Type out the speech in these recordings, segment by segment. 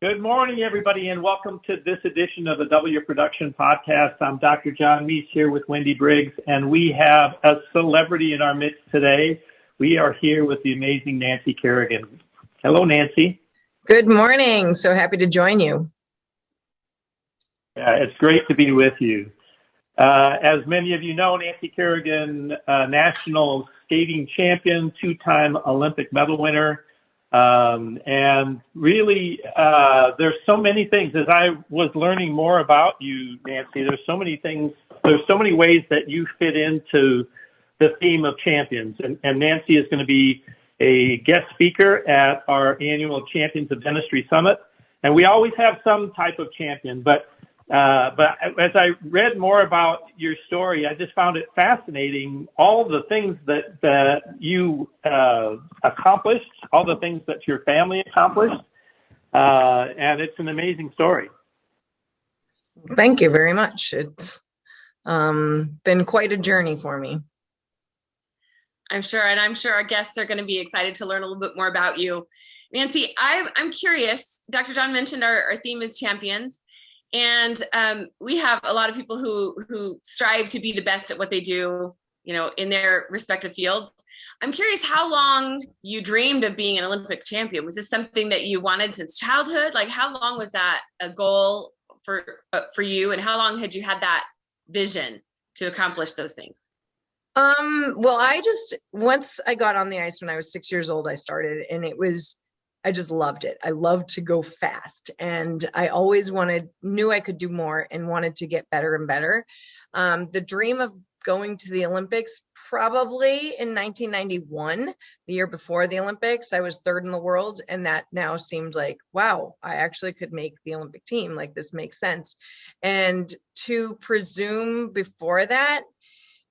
Good morning, everybody, and welcome to this edition of the W Production Podcast. I'm Dr. John Meis here with Wendy Briggs, and we have a celebrity in our midst today. We are here with the amazing Nancy Kerrigan. Hello, Nancy. Good morning. So happy to join you. Yeah, it's great to be with you. Uh, as many of you know, Nancy Kerrigan, uh, national skating champion, two-time Olympic medal winner, um, and really, uh, there's so many things. As I was learning more about you, Nancy, there's so many things. There's so many ways that you fit into the theme of champions. And, and Nancy is going to be a guest speaker at our annual Champions of Dentistry Summit. And we always have some type of champion, but uh, but as I read more about your story, I just found it fascinating. All the things that that you uh, accomplished, all the things that your family accomplished, uh, and it's an amazing story. Thank you very much. It's um, been quite a journey for me. I'm sure, and I'm sure our guests are going to be excited to learn a little bit more about you. Nancy, I'm, I'm curious. Dr. John mentioned our, our theme is champions. And um, we have a lot of people who who strive to be the best at what they do, you know, in their respective fields. I'm curious how long you dreamed of being an Olympic champion. Was this something that you wanted since childhood? Like, how long was that a goal for uh, for you, and how long had you had that vision to accomplish those things? Um, well, I just once I got on the ice when I was six years old, I started, and it was I just loved it. I loved to go fast and I always wanted, knew I could do more and wanted to get better and better. Um, the dream of going to the Olympics probably in 1991, the year before the Olympics, I was third in the world. And that now seemed like, wow, I actually could make the Olympic team. Like this makes sense. And to presume before that,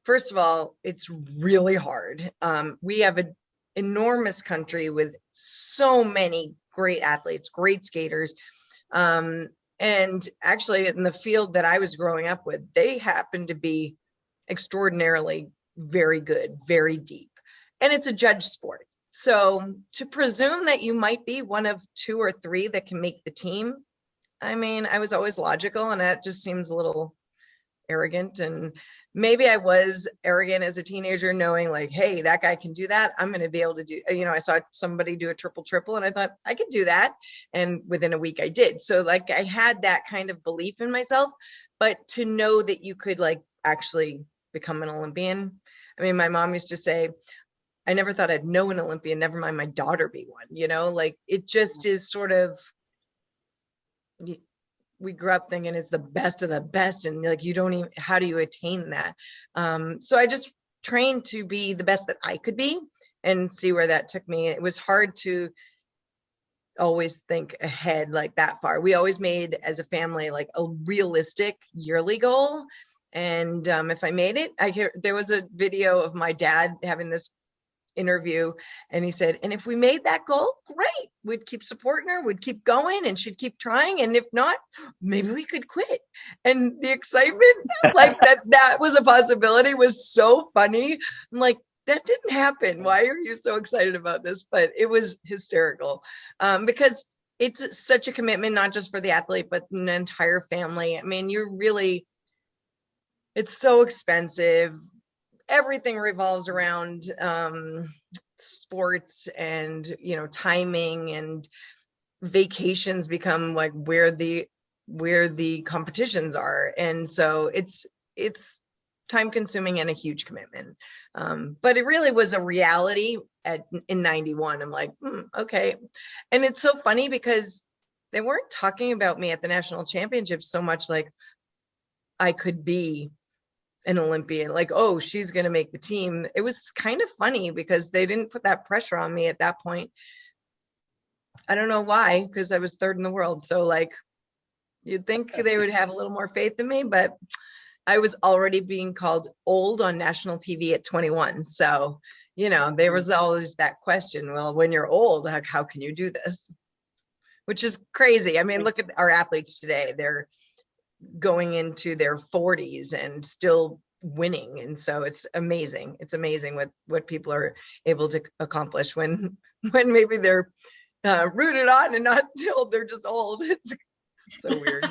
first of all, it's really hard. Um, we have a enormous country with so many great athletes, great skaters. Um, and actually, in the field that I was growing up with, they happen to be extraordinarily very good, very deep. And it's a judge sport. So to presume that you might be one of two or three that can make the team, I mean, I was always logical and that just seems a little arrogant and maybe I was arrogant as a teenager, knowing like, hey, that guy can do that. I'm going to be able to do, uh, you know, I saw somebody do a triple triple and I thought I could do that. And within a week I did. So like I had that kind of belief in myself, but to know that you could like actually become an Olympian. I mean, my mom used to say, I never thought I'd know an Olympian, never mind my daughter be one, you know, like it just is sort of we grew up thinking it's the best of the best and like you don't even how do you attain that? Um, so i just trained to be the best that i could be and see where that took me. It was hard to always think ahead like that far. We always made as a family like a realistic yearly goal and um, if i made it i hear there was a video of my dad having this interview and he said and if we made that goal great. We'd keep supporting her we'd keep going and she'd keep trying and if not maybe we could quit. And the excitement like that that was a possibility was so funny. I'm like that didn't happen. Why are you so excited about this? But it was hysterical um, because it's such a commitment not just for the athlete but an entire family. I mean you're really it's so expensive everything revolves around um, sports and you know timing and vacations become like where the where the competitions are. And so it's it's time consuming and a huge commitment. Um, but it really was a reality at in 91 i'm like hmm, okay. And it's so funny because they weren't talking about me at the national championships so much like i could be an Olympian, like, oh, she's going to make the team. It was kind of funny because they didn't put that pressure on me at that point. I don't know why, because I was third in the world. So, like, you'd think they would have a little more faith in me, but I was already being called old on national TV at 21. So, you know, there was always that question well, when you're old, how, how can you do this? Which is crazy. I mean, look at our athletes today. They're going into their 40s and still winning and so it's amazing it's amazing what what people are able to accomplish when when maybe they're uh, rooted on and not told they're just old. It's so weird.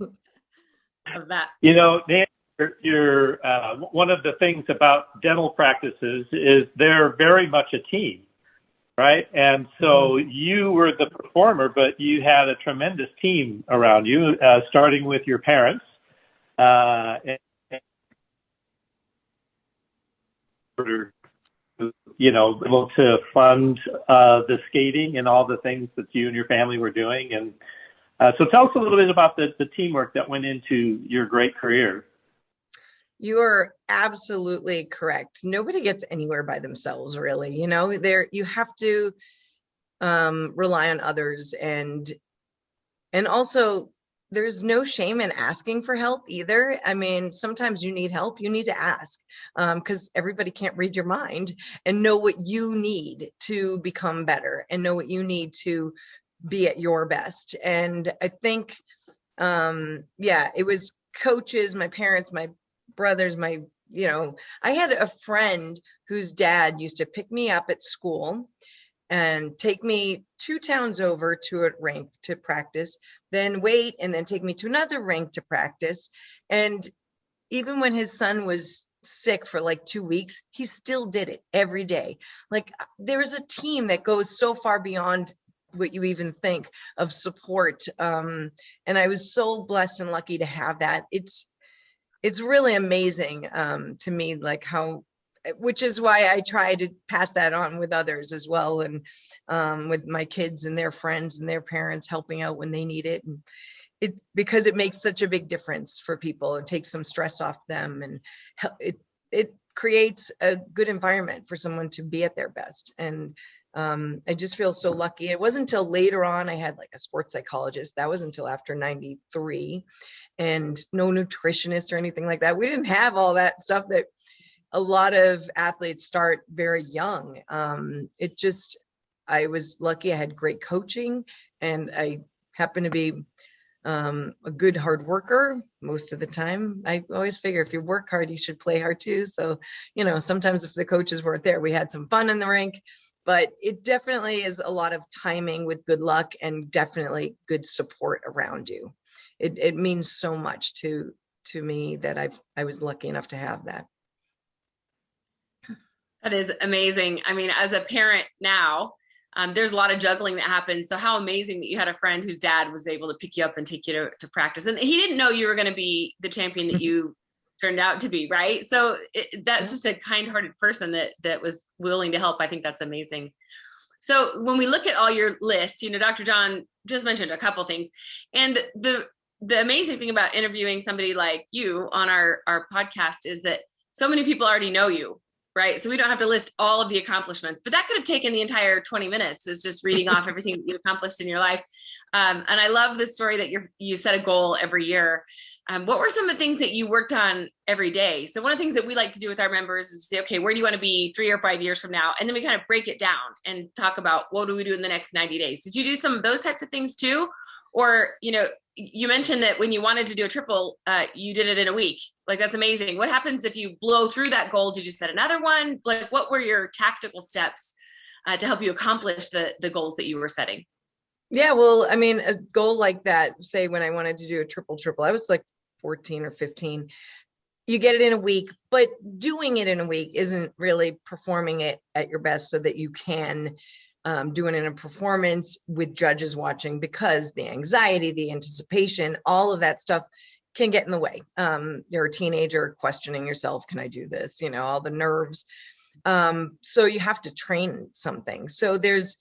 of that. You know, Nancy, you're, you're uh, one of the things about dental practices is they're very much a team, right? And so you were the performer, but you had a tremendous team around you, uh, starting with your parents. Uh, and, you know, able to fund uh, the skating and all the things that you and your family were doing. And uh, so tell us a little bit about the, the teamwork that went into your great career. You are absolutely correct. Nobody gets anywhere by themselves, really. You know, there you have to um, rely on others, and and also there's no shame in asking for help either. I mean, sometimes you need help, you need to ask because um, everybody can't read your mind and know what you need to become better and know what you need to be at your best. And I think, um, yeah, it was coaches, my parents, my brothers, my, you know, I had a friend whose dad used to pick me up at school and take me two towns over to a rink to practice, then wait and then take me to another rink to practice. And even when his son was sick for like two weeks, he still did it every day. Like there's a team that goes so far beyond what you even think of support. Um, and I was so blessed and lucky to have that. It's it's really amazing um, to me, like how which is why I try to pass that on with others as well, and um, with my kids and their friends and their parents helping out when they need it. And it because it makes such a big difference for people. and takes some stress off them, and it it creates a good environment for someone to be at their best. And um, I just feel so lucky. It wasn't until later on I had like a sports psychologist. That was until after 93 and no nutritionist or anything like that. We didn't have all that stuff that a lot of athletes start very young. Um, it just, I was lucky I had great coaching and I happened to be um, a good hard worker most of the time. I always figure if you work hard, you should play hard too. So, you know, sometimes if the coaches weren't there, we had some fun in the rink, but it definitely is a lot of timing with good luck and definitely good support around you. It, it means so much to to me that I've I was lucky enough to have that. That is amazing. I mean, as a parent now, um, there's a lot of juggling that happens. So how amazing that you had a friend whose dad was able to pick you up and take you to, to practice. And he didn't know you were going to be the champion that you turned out to be, right? So it, that's just a kind-hearted person that that was willing to help. I think that's amazing. So when we look at all your lists, you know, Dr. John just mentioned a couple things, and the the amazing thing about interviewing somebody like you on our our podcast is that so many people already know you right? So we don't have to list all of the accomplishments, but that could have taken the entire 20 minutes is just reading off everything that you accomplished in your life. Um, and I love the story that you you set a goal every year. Um, what were some of the things that you worked on every day? So one of the things that we like to do with our members is say, okay, where do you want to be three or five years from now? And then we kind of break it down and talk about what do we do in the next 90 days? Did you do some of those types of things too? Or, you know, you mentioned that when you wanted to do a triple, uh, you did it in a week. Like that's amazing. What happens if you blow through that goal? Did you set another one? Like what were your tactical steps uh, to help you accomplish the the goals that you were setting? Yeah, well, I mean, a goal like that, say when I wanted to do a triple triple, I was like 14 or 15. You get it in a week, but doing it in a week isn't really performing it at your best so that you can um, doing it in a performance with judges watching because the anxiety, the anticipation, all of that stuff can get in the way. Um, you're a teenager questioning yourself, can I do this? You know, all the nerves. Um, so you have to train something. So there's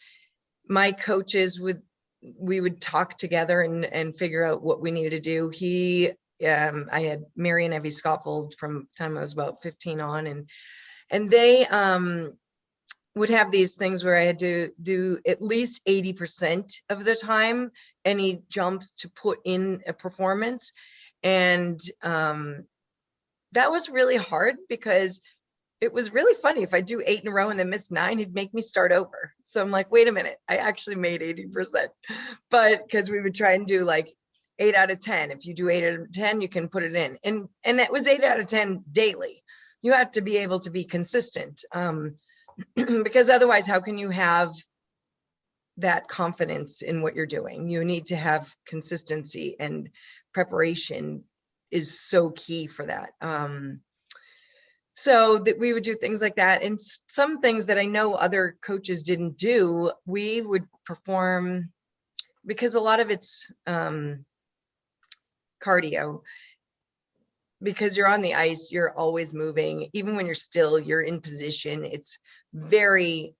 my coaches would we would talk together and and figure out what we needed to do. He um, I had Mary and Evy Scotvold from time I was about 15 on and and they um would have these things where I had to do at least 80% of the time any jumps to put in a performance. And um, that was really hard because it was really funny. If I do eight in a row and then miss nine, he'd make me start over. So I'm like, wait a minute, I actually made 80%. But because we would try and do like eight out of 10. If you do eight out of 10, you can put it in. And and it was eight out of 10 daily. You have to be able to be consistent. Um, because otherwise how can you have that confidence in what you're doing. You need to have consistency and preparation is so key for that. Um, so that we would do things like that. And some things that I know other coaches didn't do, we would perform because a lot of it's um, cardio. Because you're on the ice, you're always moving. Even when you're still, you're in position. It's very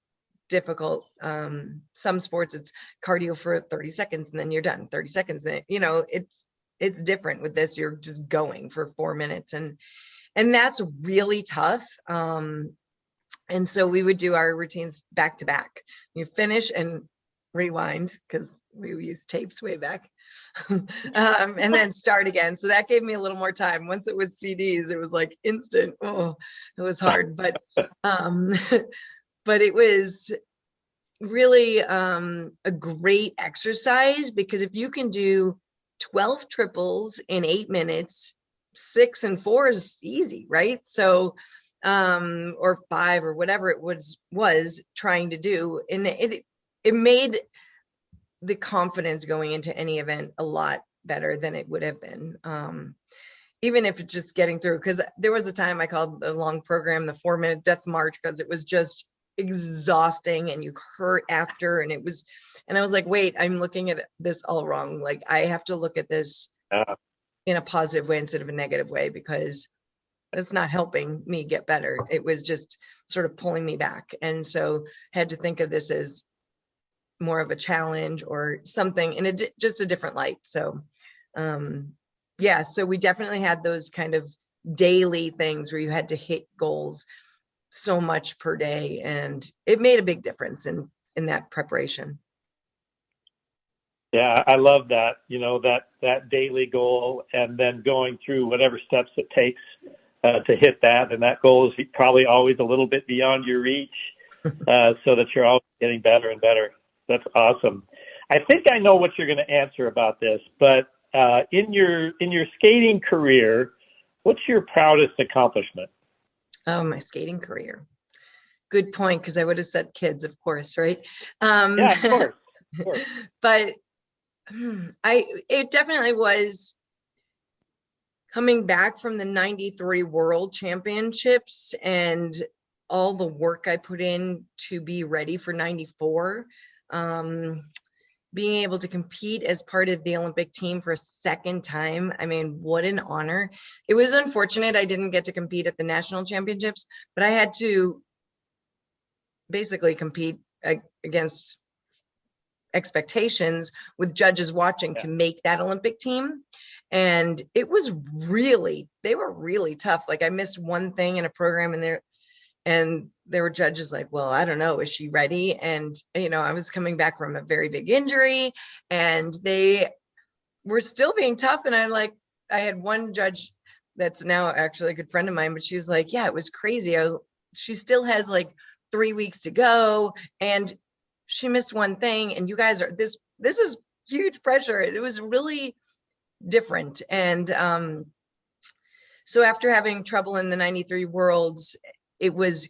difficult. Um, some sports, it's cardio for 30 seconds and then you're done. 30 seconds, then you know it's it's different with this. You're just going for four minutes, and and that's really tough. Um, and so we would do our routines back to back. You finish and rewind because we used tapes way back, um, and then start again. So that gave me a little more time. Once it was CDs, it was like instant. Oh, it was hard, but um, but it was really um, a great exercise because if you can do 12 triples in eight minutes, six and four is easy, right? So, um, or five or whatever it was was trying to do, and it it made the confidence going into any event a lot better than it would have been. Um, even if it's just getting through, because there was a time I called the long program the four minute death march because it was just exhausting and you hurt after and it was and i was like wait i'm looking at this all wrong like i have to look at this Yeah. In a positive way instead of a negative way because it's not helping me get better. It was just sort of pulling me back. And so had to think of this as more of a challenge or something in a just a different light. So um yeah so we definitely had those kind of daily things where you had to hit goals so much per day and it made a big difference in in that preparation Yeah, I love that. You know that that daily goal, and then going through whatever steps it takes uh, to hit that, and that goal is probably always a little bit beyond your reach, uh, so that you're always getting better and better. That's awesome. I think I know what you're going to answer about this, but uh, in your in your skating career, what's your proudest accomplishment? oh my skating career good point because i would have said kids of course right um Yeah, of course. Of course. but i it definitely was coming back from the 93 world championships and all the work i put in to be ready for 94 um being able to compete as part of the olympic team for a second time i mean what an honor. It was unfortunate i didn't get to compete at the national championships but i had to basically compete against expectations with judges watching to make that Olympic team. And it was really, they were really tough. Like I missed one thing in a program and there, and there were judges like, well, I don't know, is she ready? And, you know, I was coming back from a very big injury and they were still being tough. And I like, I had one judge that's now actually a good friend of mine, but she was like, yeah, it was crazy. I was, she still has like three weeks to go and she missed one thing and you guys are this this is huge pressure. It was really different and um so after having trouble in the 93 worlds it was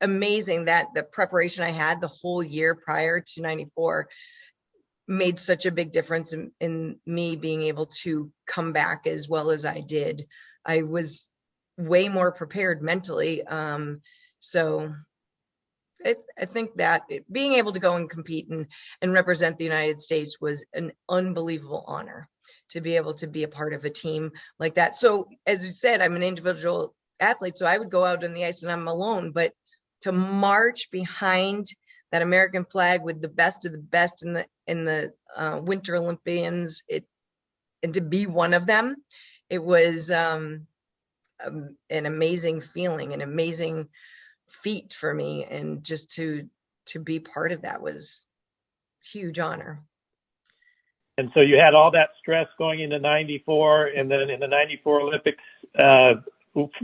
amazing that the preparation i had the whole year prior to 94 made such a big difference in, in me being able to come back as well as i did. I was way more prepared mentally um so I, I think that it- being able to go and compete and, and represent the United States was an unbelievable honor to be able to be a part of a team like that. So, as you said, I'm an individual athlete, so I would go out on the ice and I'm alone, but to march behind that American flag with the best of the best in the in the uh, Winter Olympians, it and to be one of them, it was um, um, an amazing feeling, an amazing feat for me and just to to be part of that was huge honor And so you had all that stress going into 94 and then in the 94 Olympics, uh,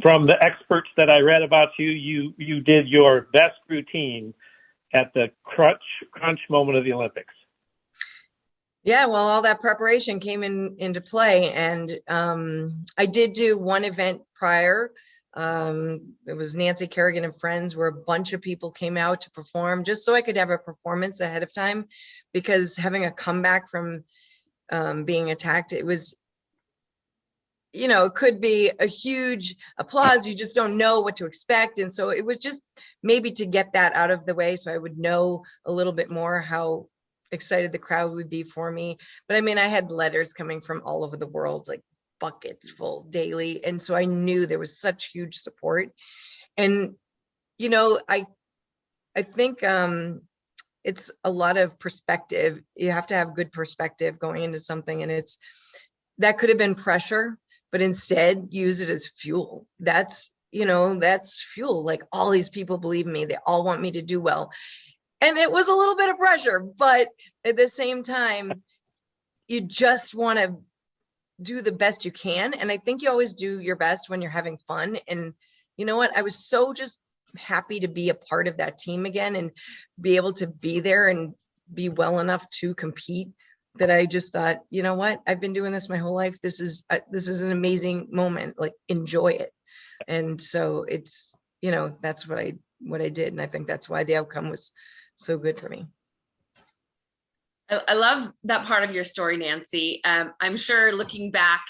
from the experts that I read about you, you, you did your best routine at the crunch, crunch moment of the Olympics. yeah well all that preparation came in into play and um i did do one event prior Um, it was Nancy Kerrigan and friends where a bunch of people came out to perform just so I could have a performance ahead of time because having a comeback from um, being attacked, it was, you know, it could be a huge applause. You just don't know what to expect. And so it was just maybe to get that out of the way so I would know a little bit more how excited the crowd would be for me. But I mean, I had letters coming from all over the world, like buckets full daily. And so I knew there was such huge support. And, you know, I, I think um, it's a lot of perspective. You have to have good perspective going into something. And it's, that could have been pressure, but instead use it as fuel. That's, you know, that's fuel. Like all these people believe me. They all want me to do well. And it was a little bit of pressure, but at the same time, you just want to do the best you can. And I think you always do your best when you're having fun. And you know what? I was so just happy to be a part of that team again and be able to be there and be well enough to compete that I just thought, you know what? I've been doing this my whole life. This is uh, this is an amazing moment. Like enjoy it. And so it's, you know, that's what I what I did and I think that's why the outcome was so good for me. I, I love that part of your story, Nancy. Um, I'm sure looking back,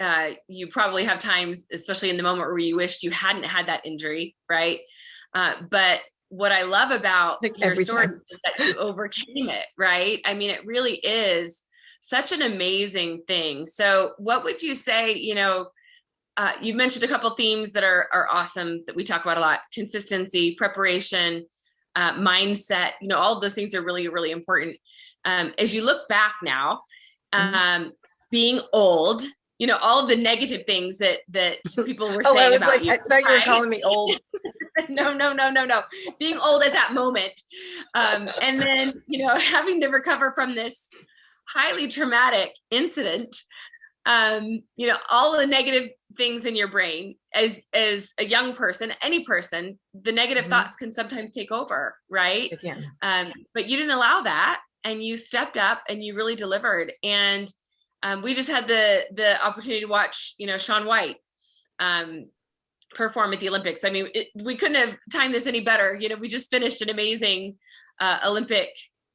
uh, you probably have times, especially in the moment where you wished you hadn't had that injury, right? Uh, but what I love about Like your story time. is that you overcame it, right? I mean, it really is such an amazing thing. So, what would you say? You know, uh, you mentioned a couple themes that are are awesome that we talk about a lot: consistency, preparation, uh, mindset. You know, all of those things are really, really important. Um, as you look back now, Mhm. um, being old, you know, all of the negative things that that people were Oh, saying I was about like, you. I thought you were calling me old. no, no, no, no, no. Being old at that moment. Um, and then, you know, having to recover from this highly traumatic incident. Um, you know, all the negative things in your brain as as a young person, any person, the negative Mhm. thoughts can sometimes take over, right? Again. um, but you didn't allow that and you stepped up and you really delivered. And um, we just had the the opportunity to watch you know shaun white um, perform at the olympics. I mean it, we couldn't have timed this any better. You know we just finished an amazing uh, olympic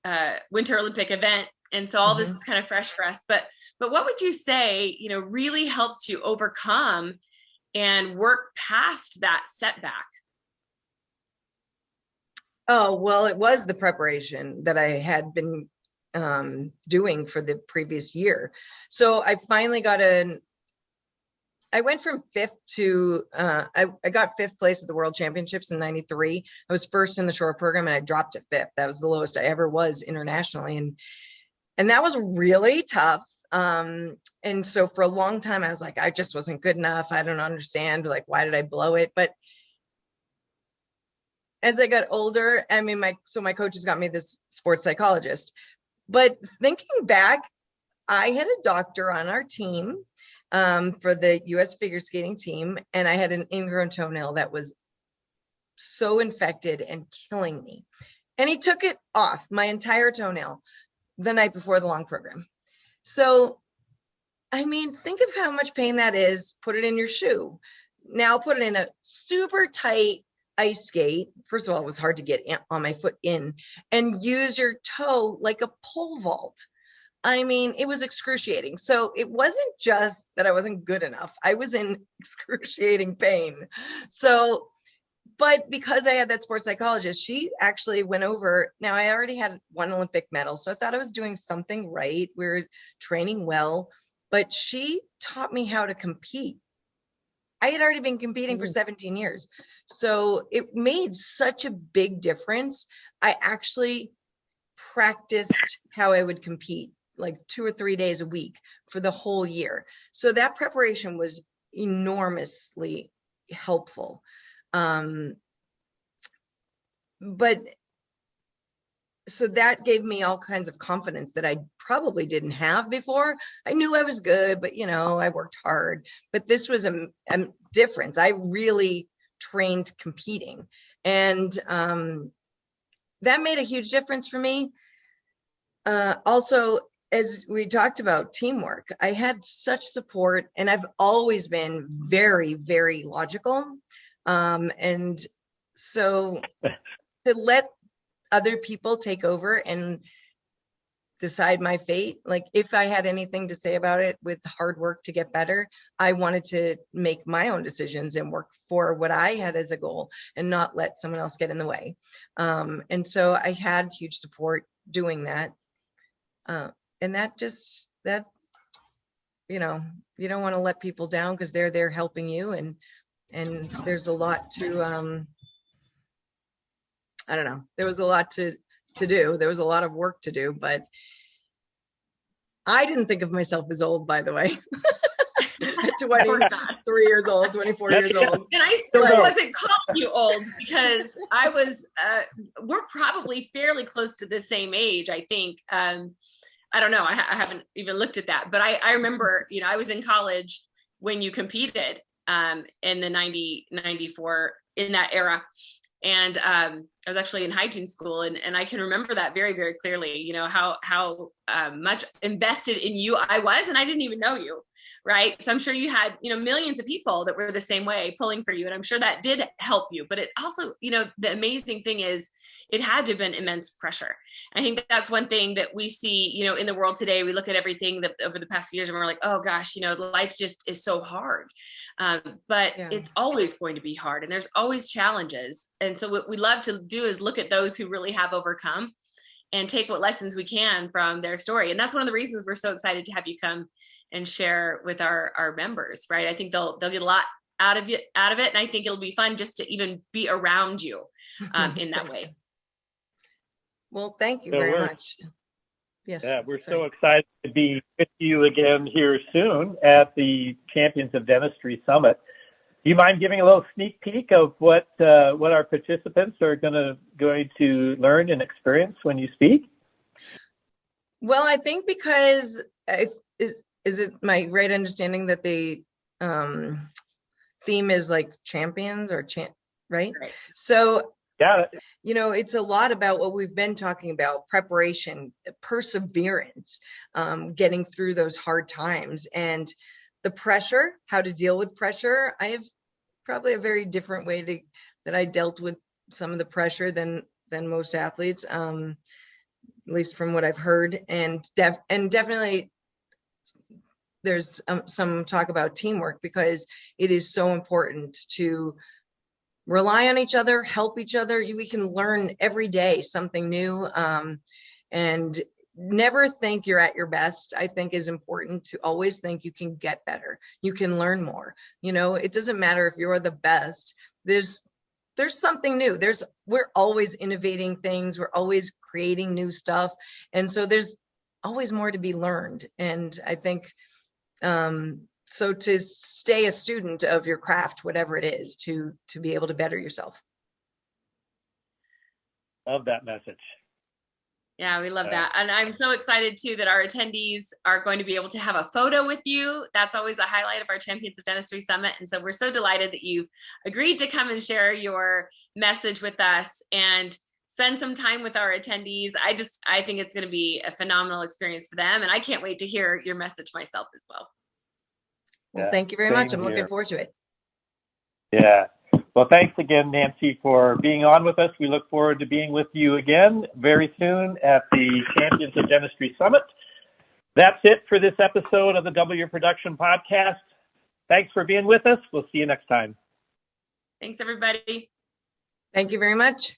uh, winter olympic event. And so all this Mhm. is kind of fresh for us. But but what would you say you know really helped you overcome and work past that setback Oh, well, it was the preparation that I had been um, doing for the previous year. So I finally got an, I went from fifth to, uh, I, I got fifth place at the World Championships in 93. I was first in the short program and I dropped to fifth. That was the lowest I ever was internationally. And, and that was really tough. Um, and so for a long time, I was like, I just wasn't good enough. I don't understand. Like, why did I blow it? But as I got older, I mean, my so my coaches got me this sports psychologist. But thinking back, I had a doctor on our team um, for the U.S. figure skating team, and I had an ingrown toenail that was so infected and killing me. And he took it off my entire toenail the night before the long program. So, I mean, think of how much pain that is. Put it in your shoe. Now put it in a super tight ice skate. First of all, it was hard to get in, on my foot in and use your toe like a pole vault. I mean, it was excruciating. So it wasn't just that I wasn't good enough. I was in excruciating pain. So, but because I had that sports psychologist, she actually went over. Now I already had one Olympic medal, so I thought I was doing something right. We are training well, but she taught me how to compete. I had already been competing for Mm. 17 years. So it made such a big difference. I actually practiced how I would compete like two or three days a week for the whole year. So that preparation was enormously helpful. Um, but so that gave me all kinds of confidence that I probably didn't have before. I knew I was good, but you know, I worked hard. But this was a, a difference. I really trained competing, and um, that made a huge difference for me. Uh, also, as we talked about teamwork, I had such support, and I've always been very, very logical. Um, and so to let other people take over and decide my fate, like if I had anything to say about it with hard work to get better, I wanted to make my own decisions and work for what I had as a goal and not let someone else get in the way. Um, and so I had huge support doing that. Uh, and that just, that, you know, you don't want to let people down because they're there helping you and, and there's a lot to, um, I don't know, there was a lot to, to do. There was a lot of work to do, but I didn't think of myself as old, by the way. At Of course 23 years old, 24 years old. And I still Right. wasn't calling you old because I was, uh, we're probably fairly close to the same age, I think. Um, I don't know. I, ha- I haven't even looked at that, but I, I remember, you know, I was in college when you competed um, in the 90, 94, in that era. And um, I was actually in hygiene school and, and I can remember that very, very clearly, you know, how, how um, much invested in you I was, and I didn't even know you right? So i'm sure you had you know millions of people that were the same way pulling for you and i'm sure that did help you. But it also you know the amazing thing is it had to have been immense pressure. I think that's one thing that we see you know in the world today. We look at everything that over the past few years and we're like oh gosh you know life just is so hard. Um, but Yeah. it's always going to be hard and there's always challenges. And so what we love to do is look at those who really have overcome and take what lessons we can from their story. And that's one of the reasons we're so excited to have you come and share with our our members right? I think they'll they'll get a lot out of it out of it and i think it'll be fun just to even be around you um, in that way Well, thank you So very we're- much. Yes. Yeah, we're so sorry. excited to be with you again here soon at the Champions of Dentistry Summit. Do you mind giving a little sneak peek of what uh, what our participants are going to going to learn and experience when you speak? Well, I think because I, is is it my right understanding that the um, theme is like champions or champ, right? Right. So Yeah, you know, it's a lot about what we've been talking about preparation, perseverance, um, getting through those hard times, and the pressure, how to deal with pressure. I have probably a very different way to that I dealt with some of the pressure than than most athletes, um, at least from what I've heard, and def and definitely there's um, some talk about teamwork because it is so important to rely on each other, help each other. We can learn every day something new. Um, and never think you're at your best, I think is important to always think you can get better. You can learn more. You know, it doesn't matter if you're the best. There's there's something new. There's we're always innovating things. We're always creating new stuff. And so there's always more to be learned. And I think um so to stay a student of your craft whatever it is to to be able to better yourself. Love that message. yeah we love Yeah. that. And i'm so excited too that our attendees are going to be able to have a photo with you. That's always a highlight of our champions of dentistry summit. And so we're so delighted that you've agreed to come and share your message with us and spend some time with our attendees. I just i think it's going to be a phenomenal experience for them. And i can't wait to hear your message myself as well well Yeah, thank you very much i'm looking forward to it Yeah. Well, thanks again, Nancy, for being on with us. We look forward to being with you again very soon at the Champions of Dentistry Summit. That's it for this episode of the W Production Podcast. Thanks for being with us. We'll see you next time. thanks everybody thank you very much